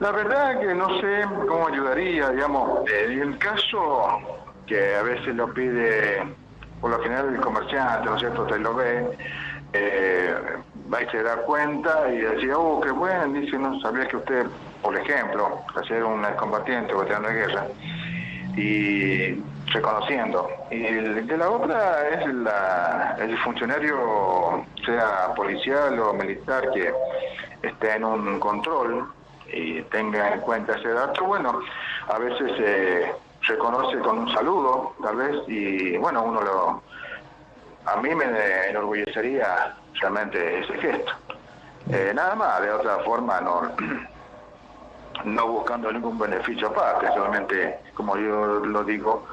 La verdad que no sé cómo ayudaría, digamos, en el caso que a veces lo pide, por lo general el comerciante, ¿no es cierto?, te lo ve, eh, va y se da cuenta y decía, oh, qué bueno, dice, no sabía que usted, por ejemplo, hacer un excombatiente o veterano de guerra, y reconociendo. Y de la otra es la, el funcionario, sea policial o militar, que esté en un control y tenga en cuenta ese dato, bueno, a veces se reconoce con un saludo, tal vez, y bueno, uno lo... A mí me enorgullecería realmente ese gesto. Eh, nada más, de otra forma no no buscando ningún beneficio aparte, solamente, como yo lo digo,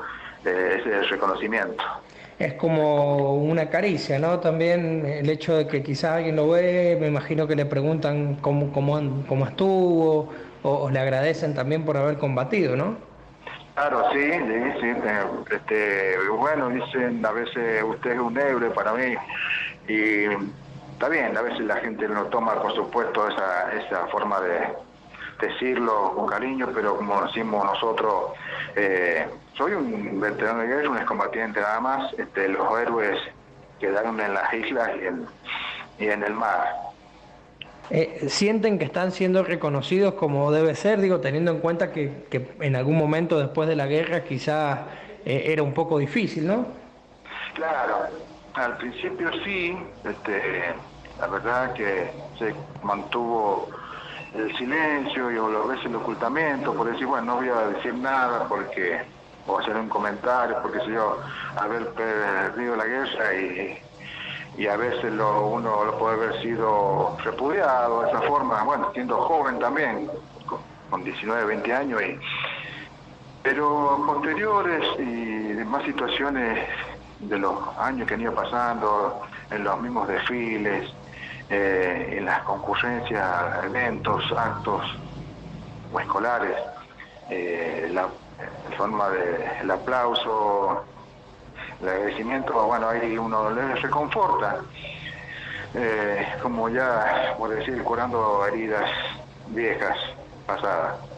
eh, ese reconocimiento. Es como una caricia, ¿no? También el hecho de que quizás alguien lo ve, me imagino que le preguntan cómo, cómo, cómo estuvo, o, le agradecen también por haber combatido, ¿no? Claro, sí, sí, sí. Eh, este, bueno, dicen a veces usted es un héroe para mí y está bien, a veces la gente no toma, por supuesto, esa, esa forma de, decirlo con cariño, pero como decimos nosotros, eh, soy un veterano de guerra, un excombatiente nada más, este, los héroes quedaron en las islas y en, y en el mar. Eh, ¿Sienten que están siendo reconocidos como debe ser, digo, teniendo en cuenta que, que en algún momento después de la guerra quizás eh, era un poco difícil, ¿no? Claro, al principio sí, este, la verdad que se mantuvo el silencio y o a veces el ocultamiento, por decir, bueno, no voy a decir nada porque, o hacer un comentario, porque si yo, haber perdido la guerra y, y a veces lo, uno lo puede haber sido repudiado de esa forma, bueno, siendo joven también, con, 19, 20 años, y, pero posteriores y demás situaciones de los años que han ido pasando, en los mismos desfiles, eh, en las concurrencias, eventos, actos o escolares, eh, la, forma del aplauso, el agradecimiento, bueno, ahí uno le reconforta, eh, como ya, por decir, curando heridas viejas, pasadas.